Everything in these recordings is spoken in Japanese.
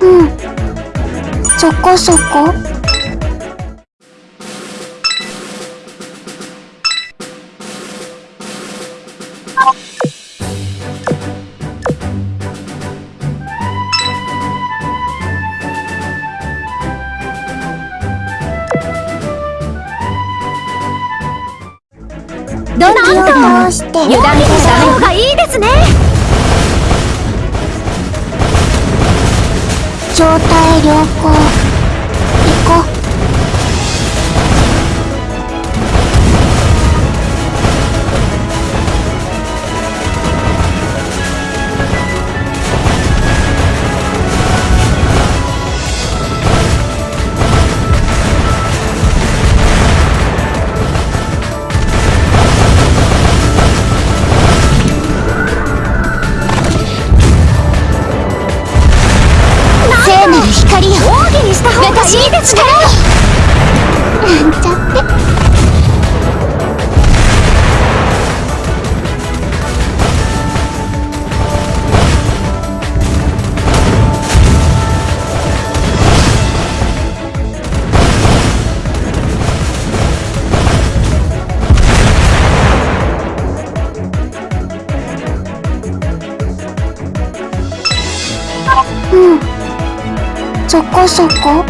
うん。そこそこ態良うん。そこそこ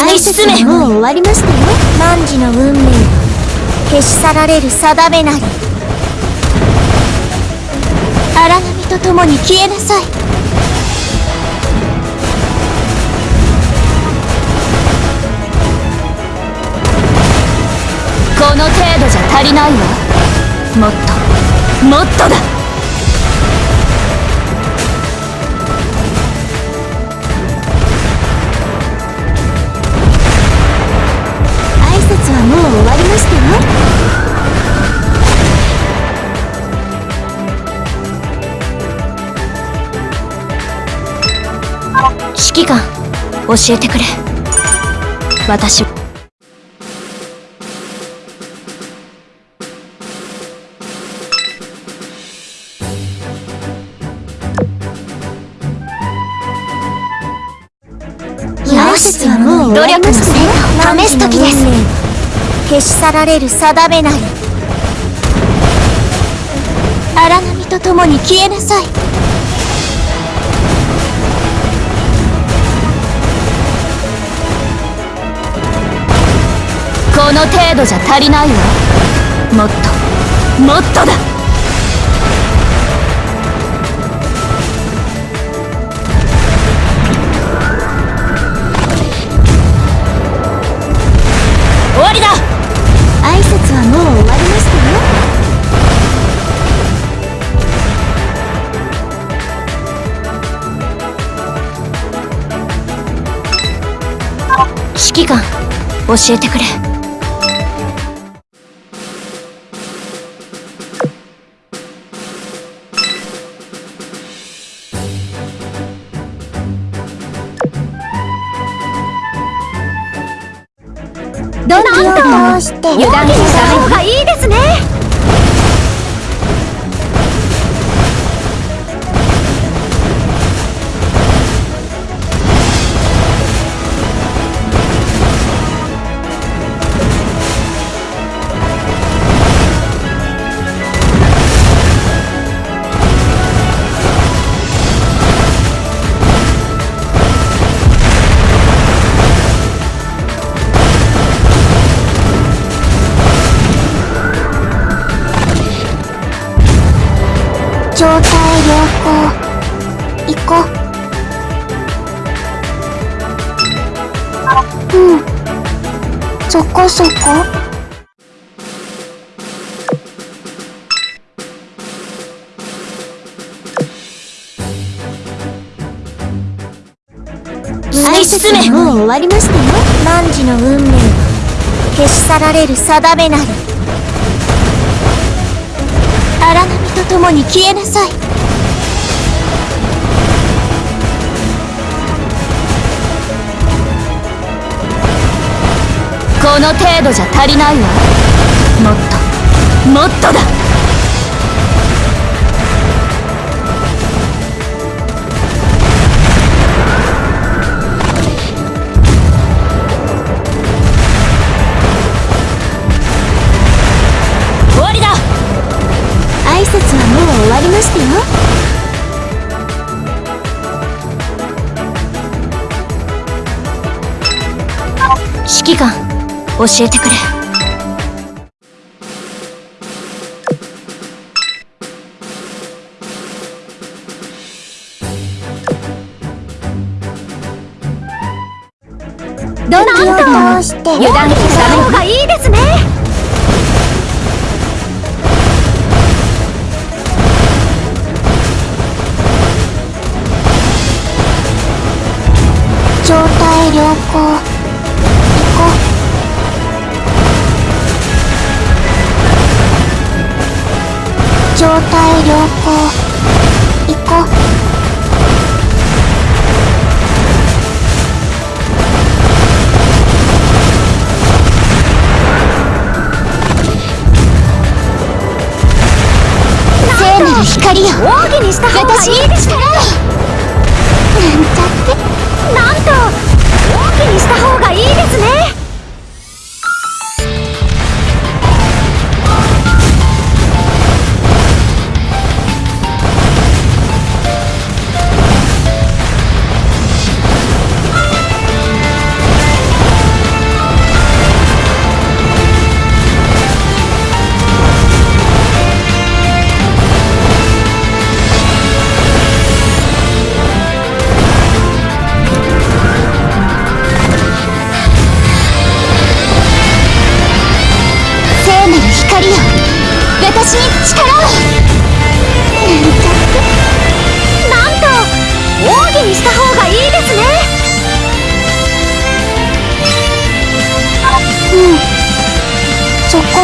愛進めもう終わりましたよ。汝の運命。消し去られる定めなり荒波と共に消えなさい。この程度じゃ足りないわ。もっともっとだ。教えてくれ。私。はもう努力の成果を試す時です。消し去られる定めなり。荒波と共に消えなさい。この程度じゃ足りないわ。もっと。もっとだ。終わりだ。挨拶はもう終わりましたよ。指揮官教えてくれんしてこそこ進めもう終わりましたよ?汝の運命は消し去られる定めなり荒波と共に消えなさいこの程度じゃ足りないわ。もっと。もっとだ。教えてくれ。ドンキを通して。油断し態良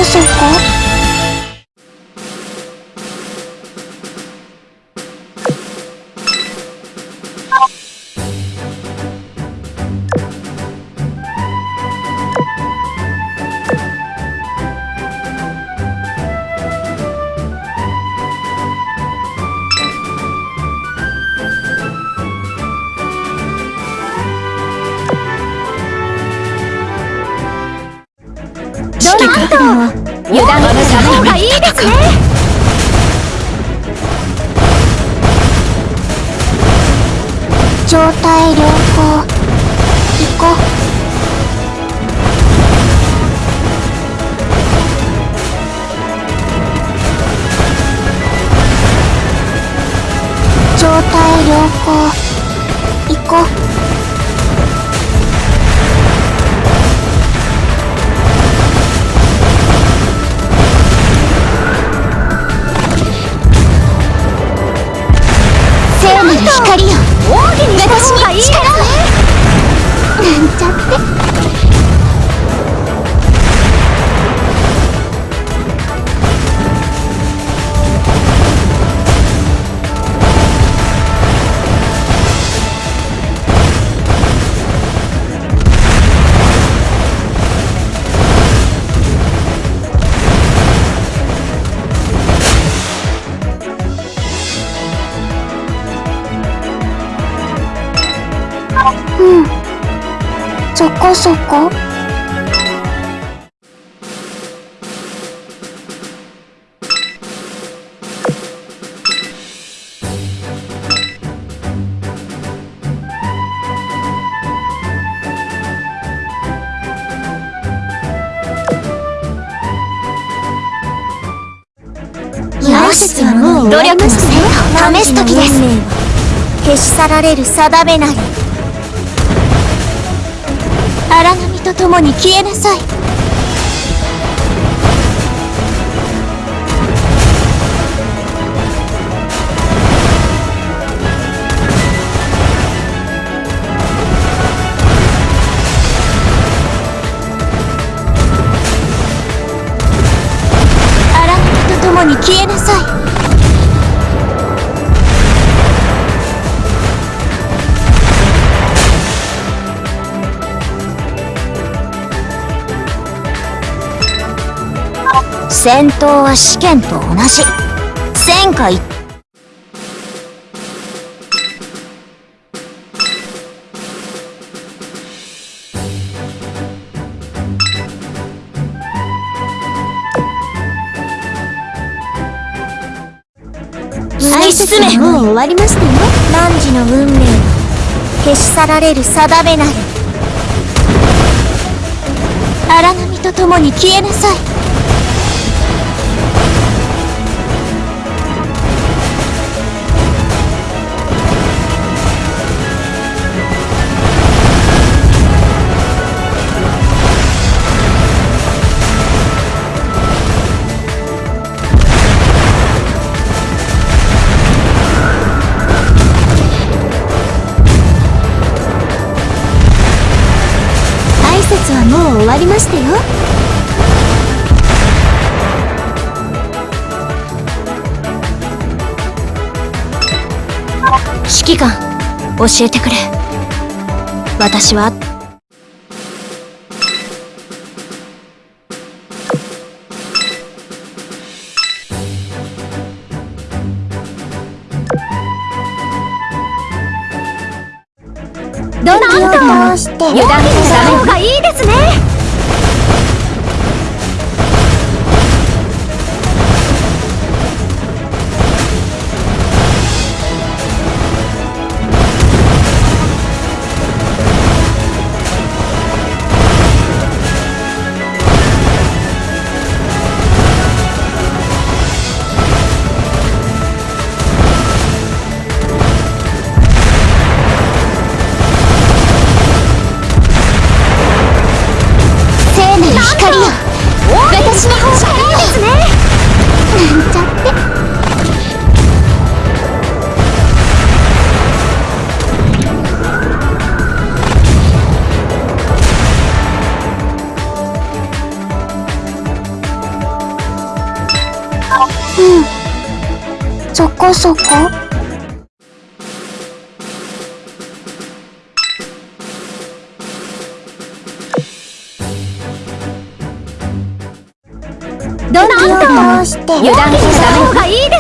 そこそそこそこ。努力の成果を試す時です。消し去られる定めなりと共に消えなさい。戦闘は試験と同じ。戦果一。突き進めもう終わりましたよ。汝の運命は消し去られる定めなり荒波と共に消えなさい指揮官教えてくれ。私はうんそこそこどんなをして。油断しちゃダメ。方がいい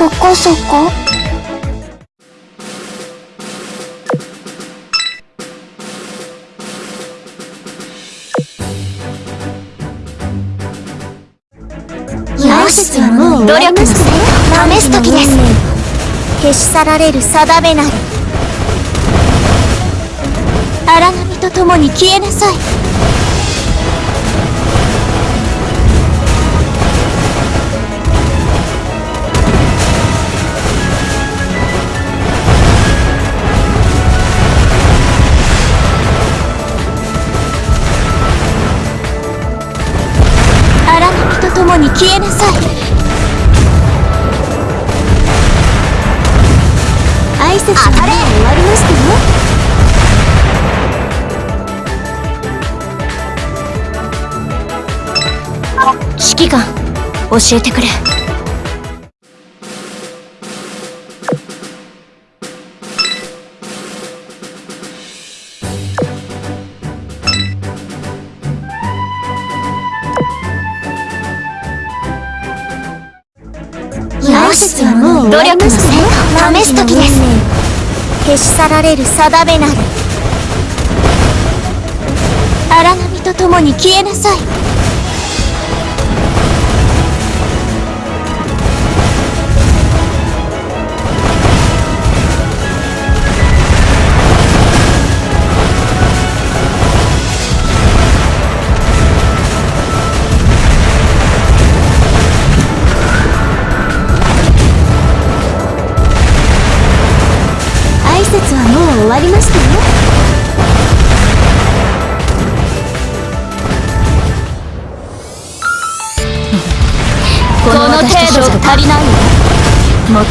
そこそこ。よし努力試す時です。消し去られる定めなり荒波と共に消えなさい消えなさい。挨拶は終わりましたよ指揮官教えてくれ。よしはもう努力の成果試す時です。消し去られる定めなる荒波と共に消えなさい。足りないよもっ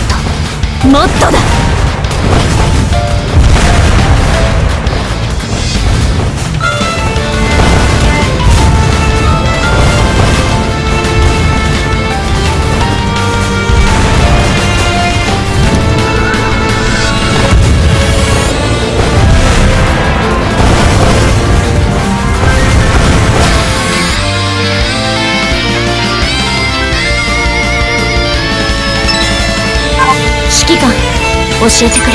ともっとだ。教えてくれ。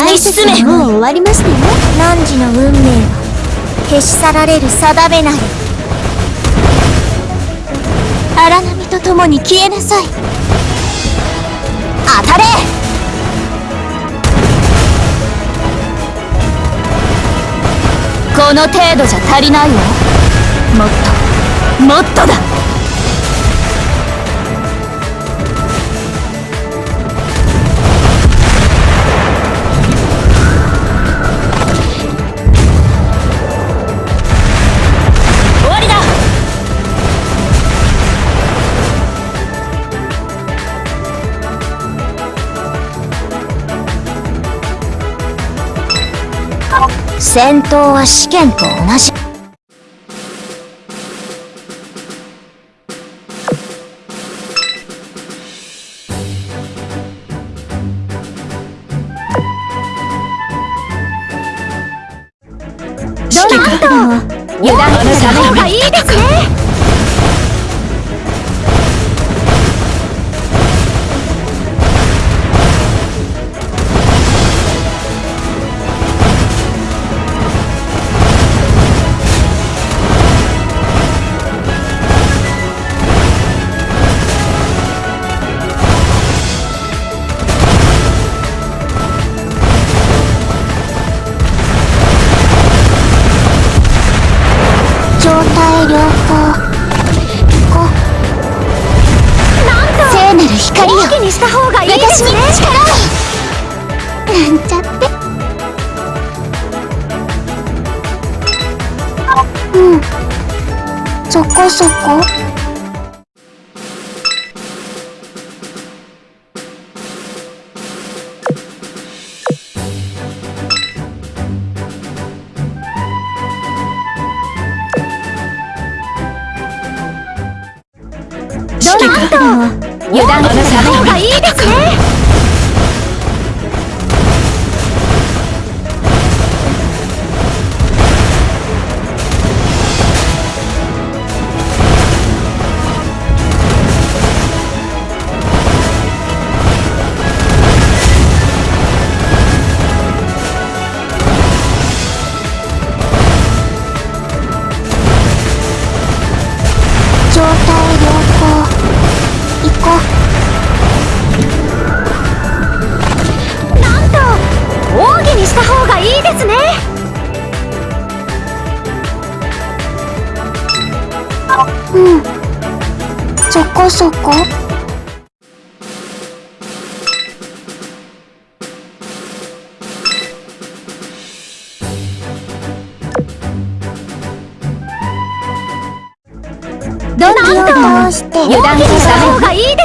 愛進め。もう終わりましたよ。汝の運命は消し去られる定めなりとと共に消えなさい。当たれ。この程度じゃ足りないわ。もっと。もっとだ。戦闘は試験と同じ。こどんどん通して？油断した方がいい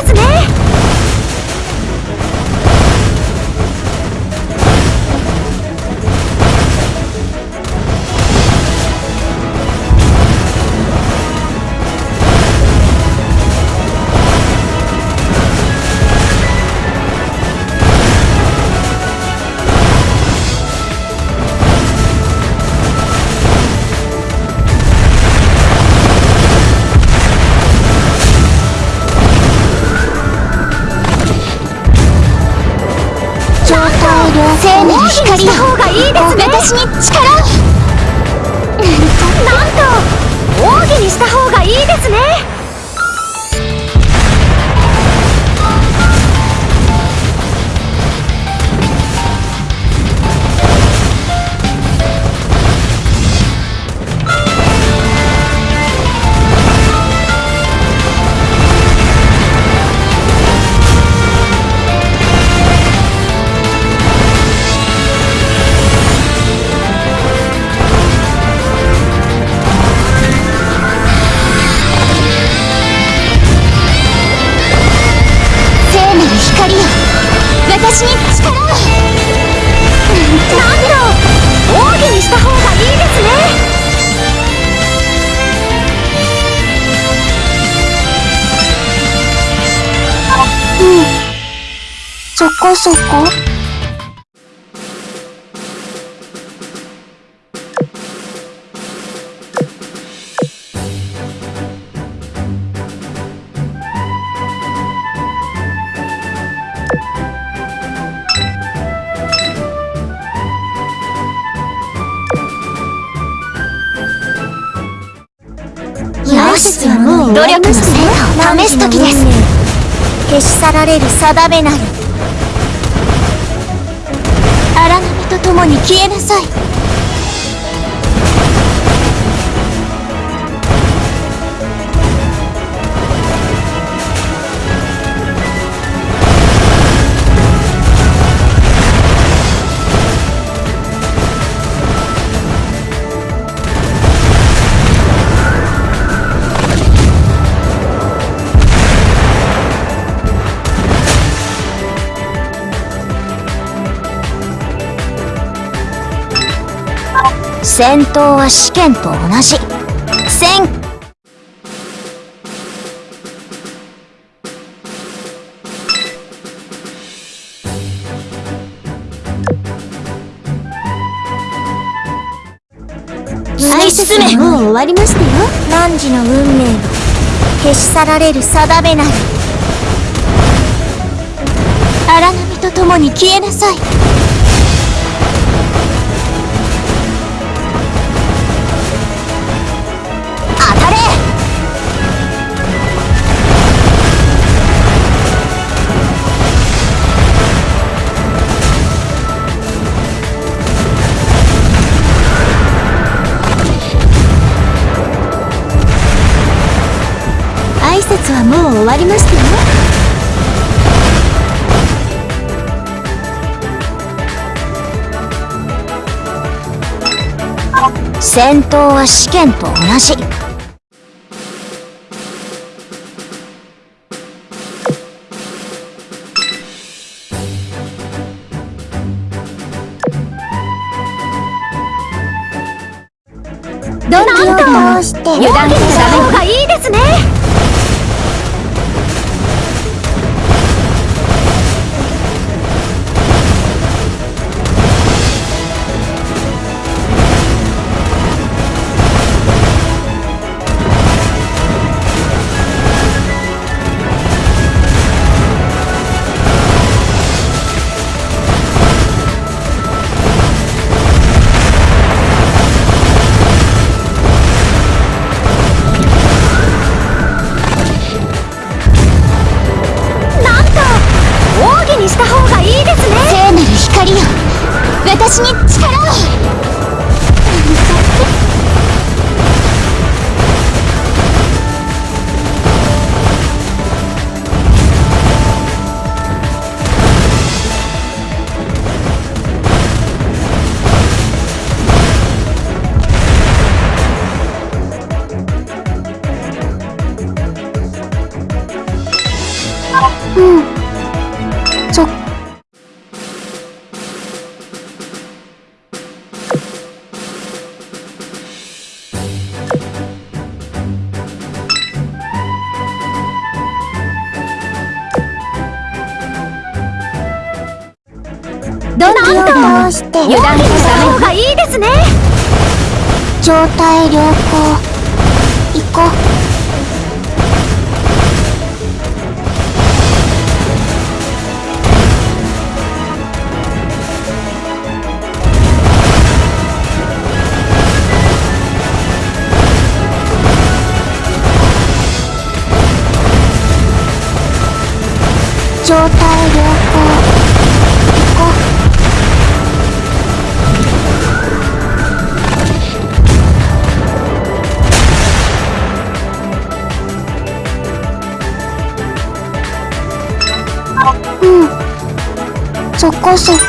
そこそこ。よし努力の成果を試す時です。消し去られる定めなりと共に消えなさい。戦闘は試験と同じ。戦。もう終わりましたよ。汝の運命は消し去られる定めなり。荒波と共に消えなさい戦闘は試験と同じ。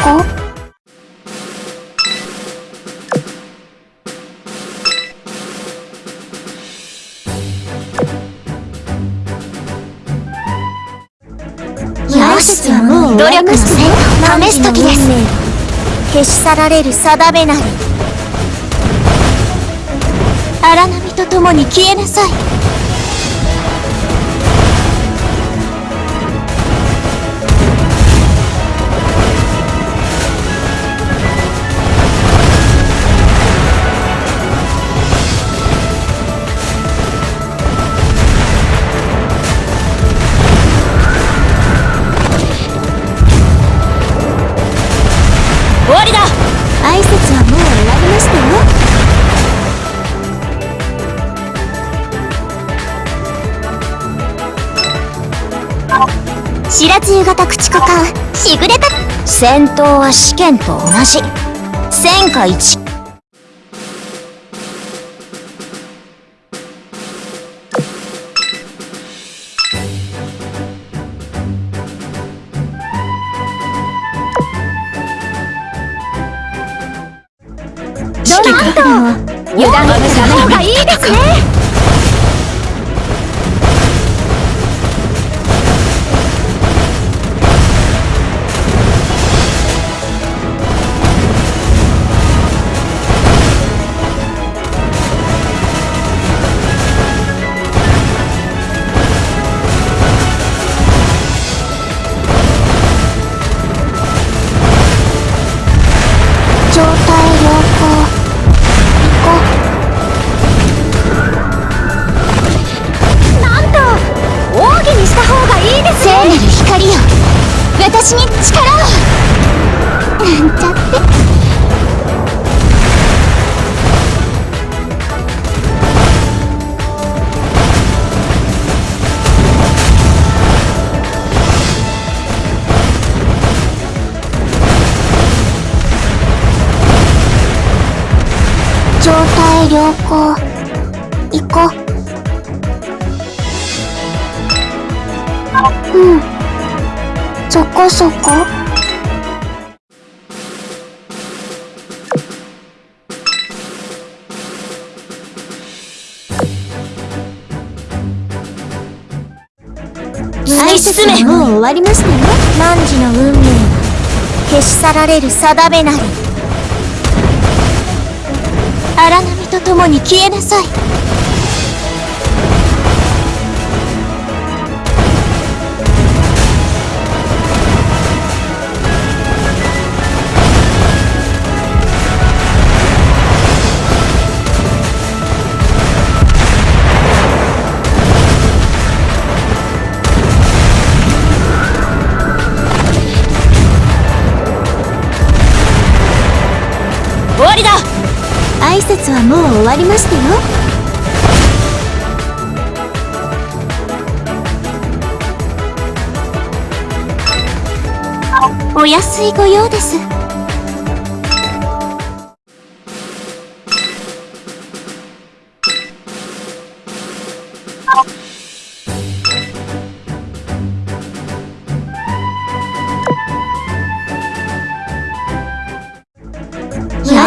こよし努力の成果を試す時です。消し去られる定めなり。荒波と共に消えなさい白露型駆逐艦しぐれた。戦闘は試験と同じ。戦火一。状態良好。行こう。うん。そこそこ。突き進め。もう終わりましたよ汝の運命。は消し去られる定めなり荒波と共に消えなさい。節はもう終わりましたよ。お安いご用です。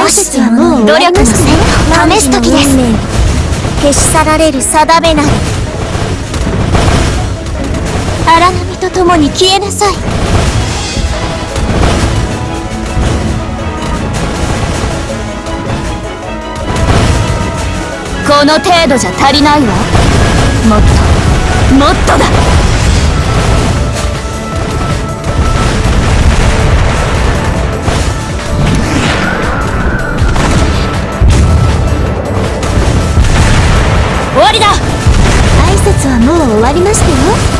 よしはもう努力の成試す時です消し去られる定めなり荒波と共に消えなさいこの程度じゃ足りないわ。もっともっとだ。りましたよ。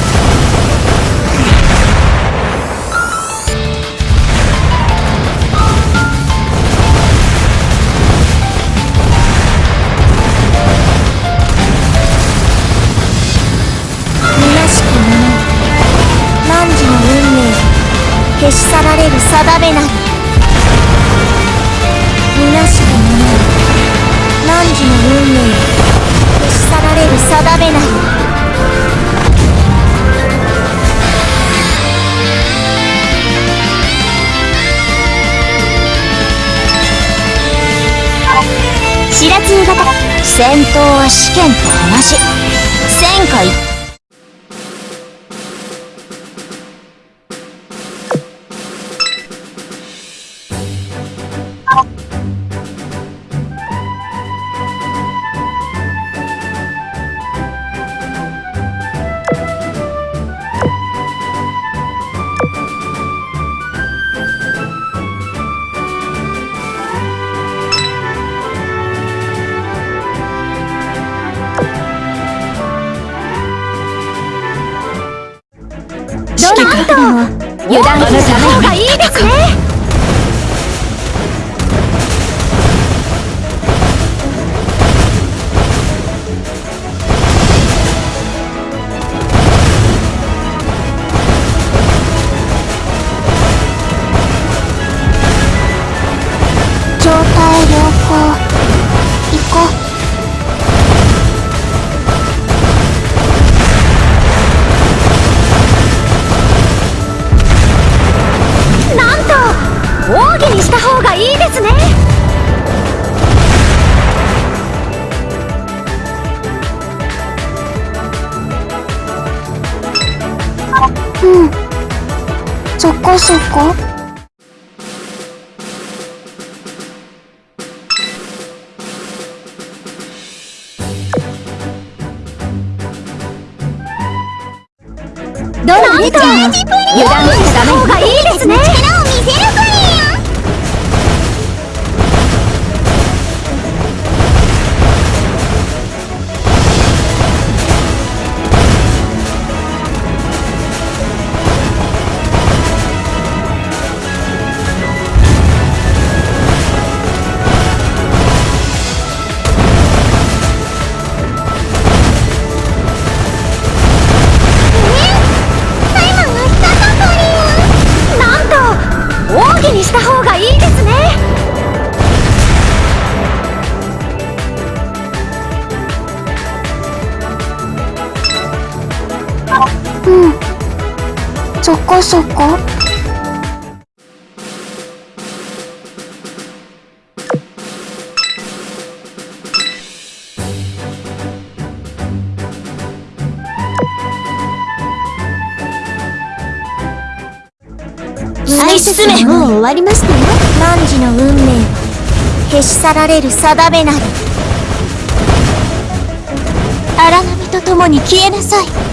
は試験と同じ。戦果一指れる定めなり。荒波と共に消えなさい。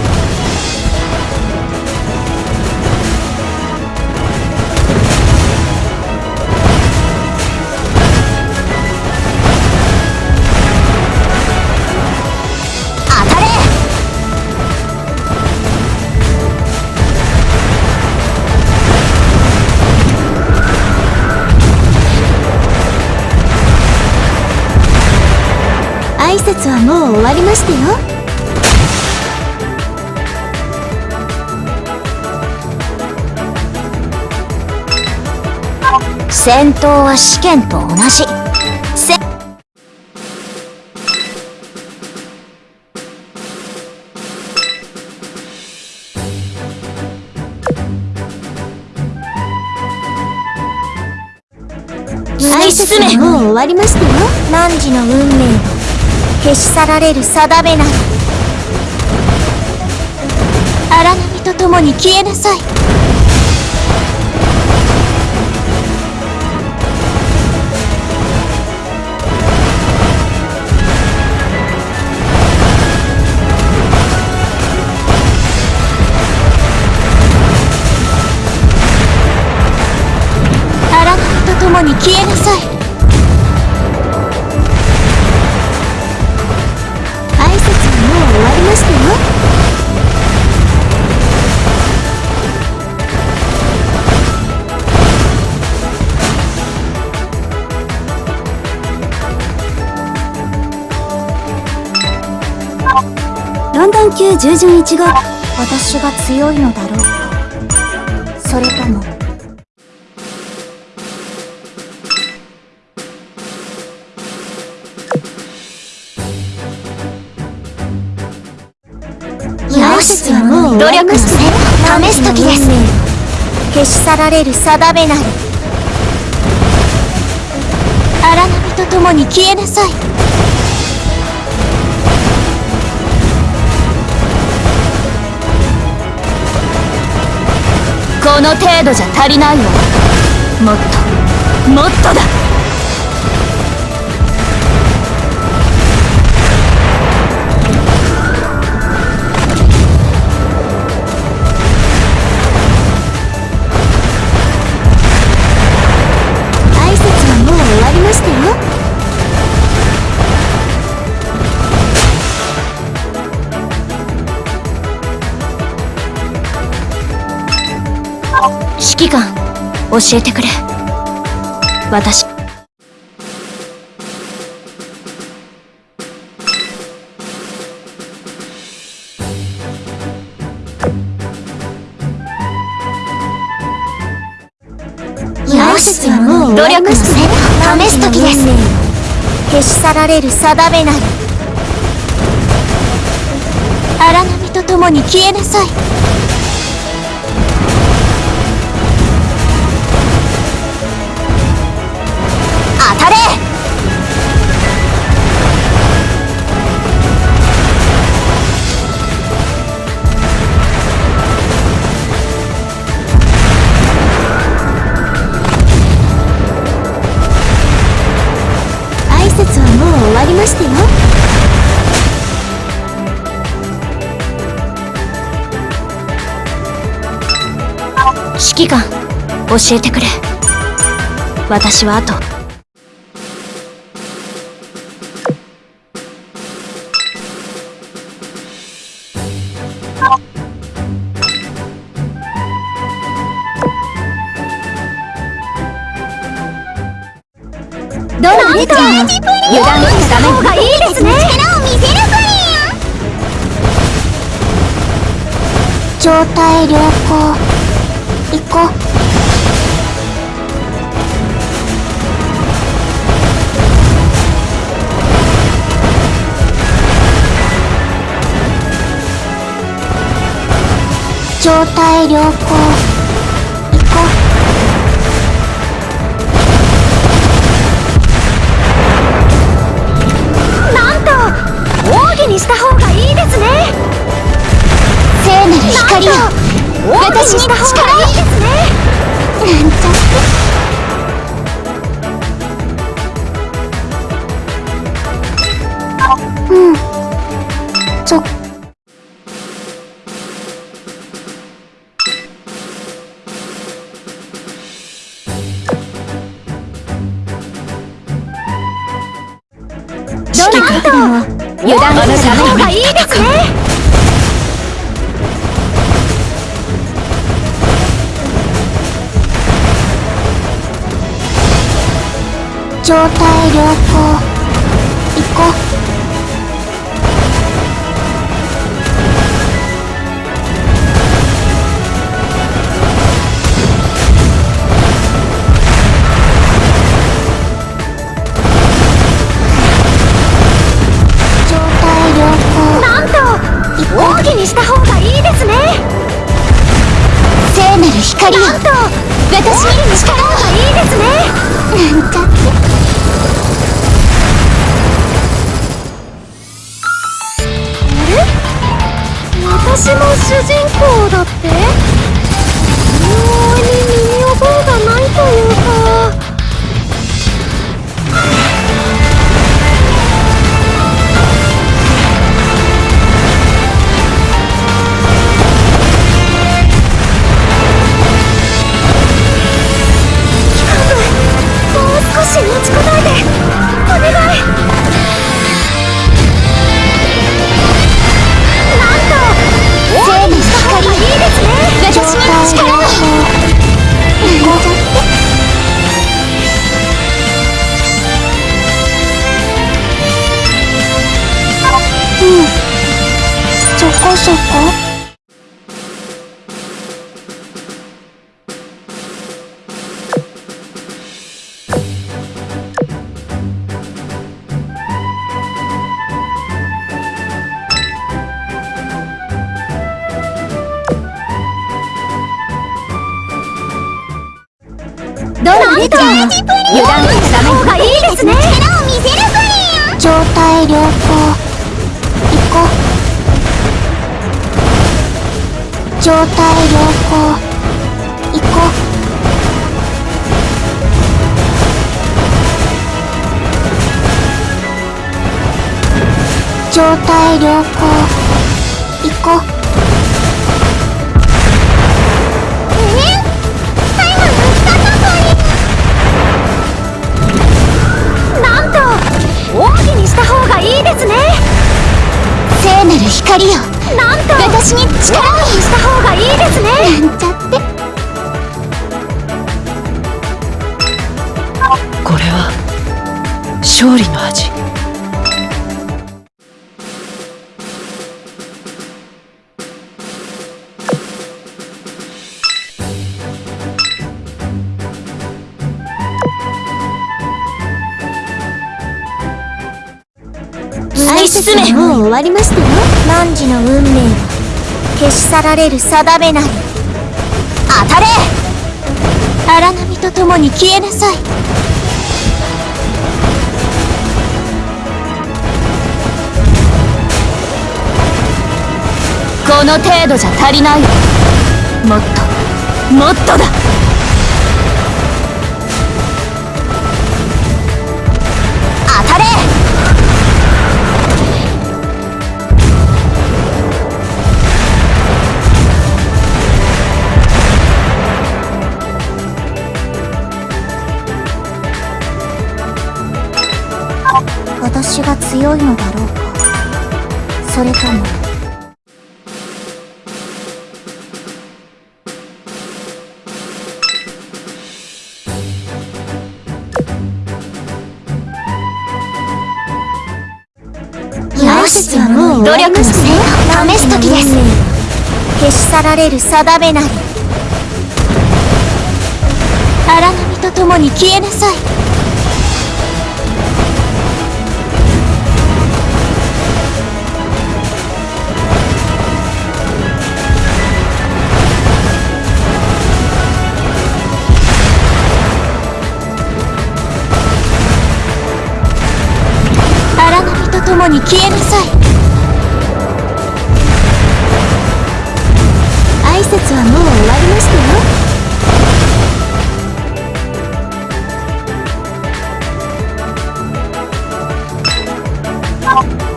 挨拶はもう終わりましたよ。戦闘は試験と同じ。せ挨拶はもう終わりましたよ。汝の運命は消し去られる定めなり荒波と共に消えなさい。荒波と共に消えロンドン級従順1号私が強いのだろう。かそれとも挨拶はもう努力の成試す時です。消し去られる定めなり荒波と共に消えなさいこの程度じゃ足りないわ。もっともっとだ。指揮官教えてくれ。私。挨拶はもう。終わりましたよ試す時です。消し去られる定めなり。荒波と共に消えなさい教えてくれ。私はあとどのレッドも油断した方がいいですね力を見せるプリン状態良好。状態良好。行こう。なんと奥義にした方がいいですね。聖なる光を私に力をいいですね。なんちゃって。ですね聖なる光よなんと私に力をにした方がいいですねなんちゃってこれは勝利の味。もう終わりましたよ。汝の運命は消し去られる定めなり。当たれ。荒波と共に消えなさい。この程度じゃ足りない。よもっと。もっとだ良いのだろうかそれとも。よしはも。う努力の成果を試す時です消し去られる定めなり荒波と共に消えなさいに消えなさい。挨拶はもう終わりましたよ。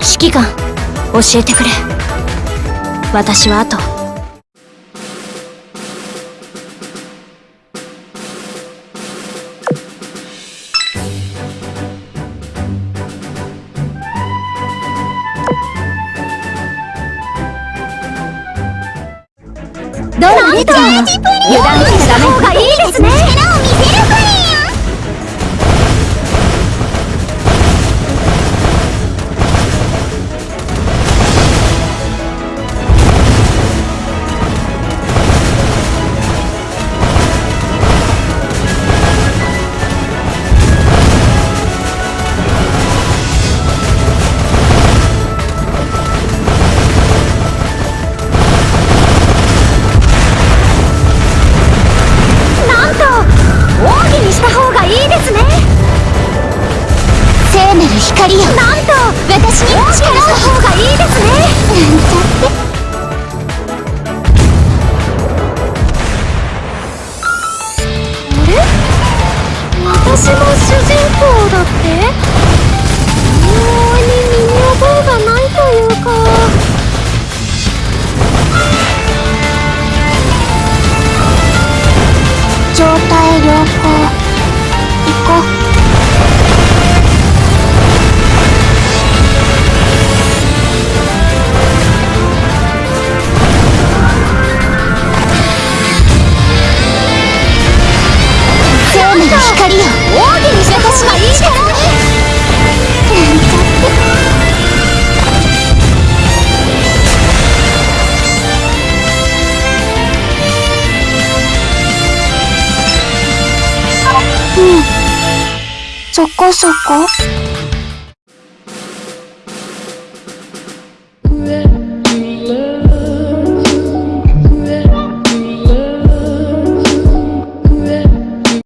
指揮官教えてくれ。私はあと